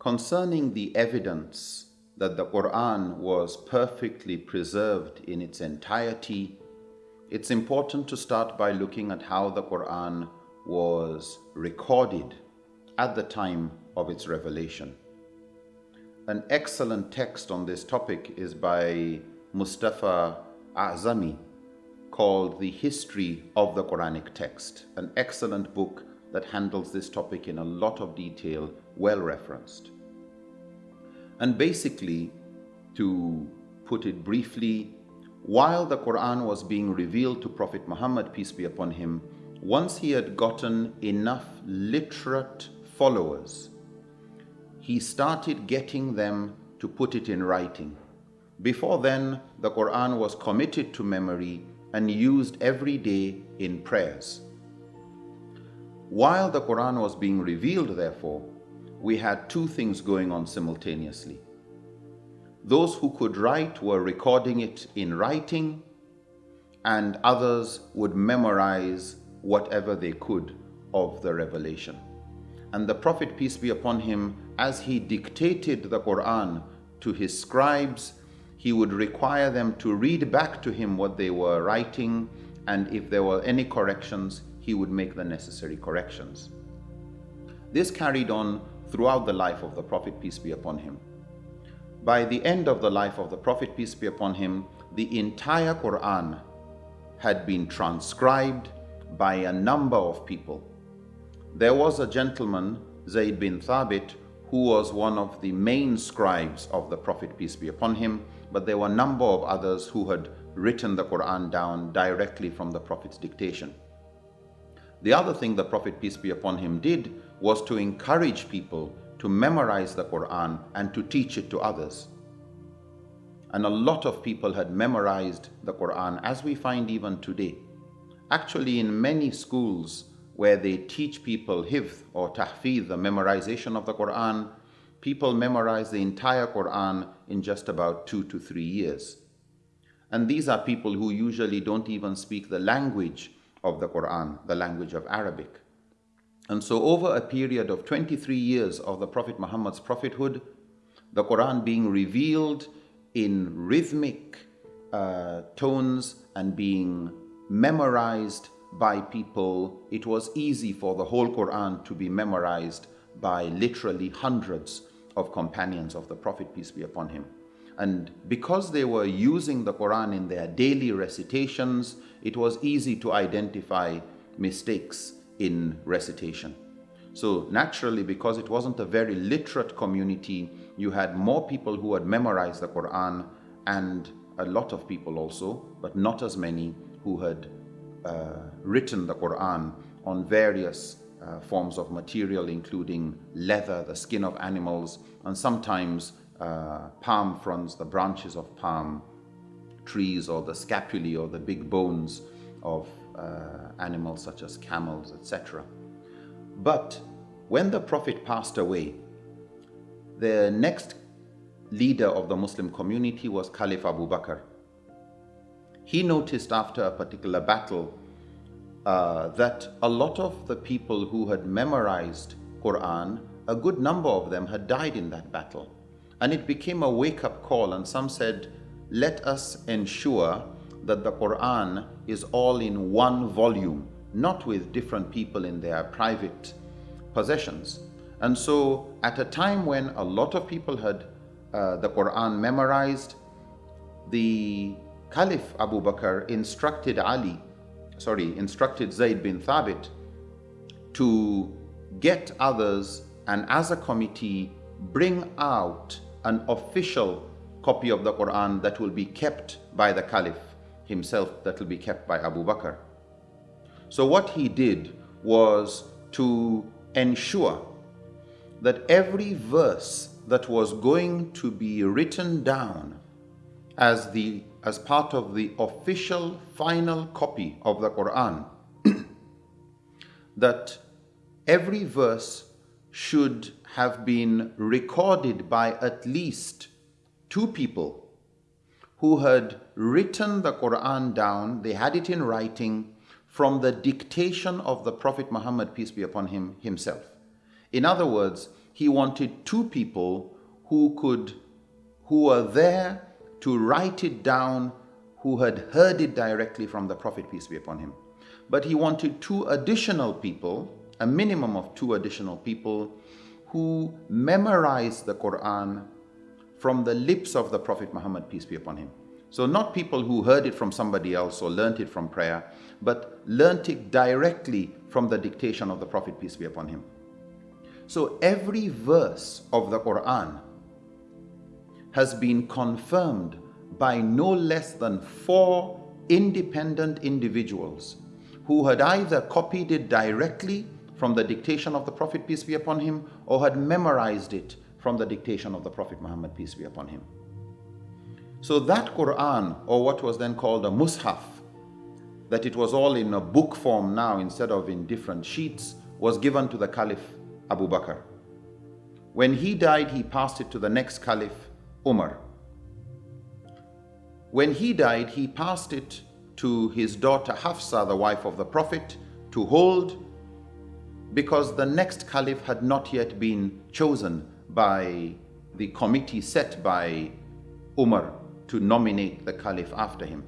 concerning the evidence that the Quran was perfectly preserved in its entirety, it's important to start by looking at how the Quran was recorded at the time of its revelation. An excellent text on this topic is by Mustafa Azami called The History of the Quranic Text, an excellent book that handles this topic in a lot of detail, well referenced. And basically, to put it briefly, while the Quran was being revealed to Prophet Muhammad, peace be upon him, once he had gotten enough literate followers, he started getting them to put it in writing. Before then, the Quran was committed to memory and used every day in prayers. While the Quran was being revealed, therefore, we had two things going on simultaneously. Those who could write were recording it in writing, and others would memorize whatever they could of the revelation. And the Prophet, peace be upon him, as he dictated the Quran to his scribes, he would require them to read back to him what they were writing, and if there were any corrections, he would make the necessary corrections. This carried on throughout the life of the Prophet, peace be upon him. By the end of the life of the Prophet, peace be upon him, the entire Quran had been transcribed by a number of people. There was a gentleman, Zayd bin Thabit, who was one of the main scribes of the Prophet, peace be upon him, but there were a number of others who had written the Quran down directly from the Prophet's dictation. The other thing the Prophet, peace be upon him, did was to encourage people to memorize the Quran and to teach it to others. And a lot of people had memorized the Quran, as we find even today. Actually, in many schools where they teach people hifz or tahfiz, the memorization of the Quran, people memorize the entire Quran in just about two to three years. And these are people who usually don't even speak the language of the Quran, the language of Arabic. And so over a period of 23 years of the Prophet Muhammad's prophethood, the Quran being revealed in rhythmic uh, tones and being memorized by people, it was easy for the whole Quran to be memorized by literally hundreds of companions of the Prophet, peace be upon him. And because they were using the Quran in their daily recitations, it was easy to identify mistakes in recitation. So naturally, because it wasn't a very literate community, you had more people who had memorized the Quran and a lot of people also, but not as many who had uh, written the Quran on various uh, forms of material, including leather, the skin of animals, and sometimes uh, palm fronds, the branches of palm trees, or the scapulae, or the big bones of uh, animals such as camels, etc. But when the Prophet passed away, the next leader of the Muslim community was Caliph Abu Bakr. He noticed after a particular battle uh, that a lot of the people who had memorized Quran, a good number of them had died in that battle. And it became a wake-up call and some said, let us ensure that the Quran is all in one volume, not with different people in their private possessions. And so at a time when a lot of people had uh, the Quran memorized, the Caliph Abu Bakr instructed Ali, sorry, instructed Zayd bin Thabit to get others and as a committee bring out an official copy of the Quran that will be kept by the Caliph himself that will be kept by Abu Bakr. So what he did was to ensure that every verse that was going to be written down as the as part of the official final copy of the Quran that every verse should have been recorded by at least two people who had written the Quran down, they had it in writing from the dictation of the Prophet Muhammad, peace be upon him, himself. In other words, he wanted two people who could, who were there to write it down, who had heard it directly from the Prophet, peace be upon him. But he wanted two additional people, a minimum of two additional people, who memorized the Quran from the lips of the Prophet Muhammad, peace be upon him. So not people who heard it from somebody else or learnt it from prayer, but learnt it directly from the dictation of the Prophet, peace be upon him. So every verse of the Quran has been confirmed by no less than four independent individuals who had either copied it directly from the dictation of the Prophet, peace be upon him, or had memorized it from the dictation of the Prophet Muhammad, peace be upon him. So that Quran, or what was then called a Mus'haf, that it was all in a book form now instead of in different sheets, was given to the Caliph Abu Bakr. When he died, he passed it to the next Caliph, Umar. When he died, he passed it to his daughter Hafsa, the wife of the Prophet, to hold because the next Caliph had not yet been chosen by the committee set by Umar to nominate the caliph after him.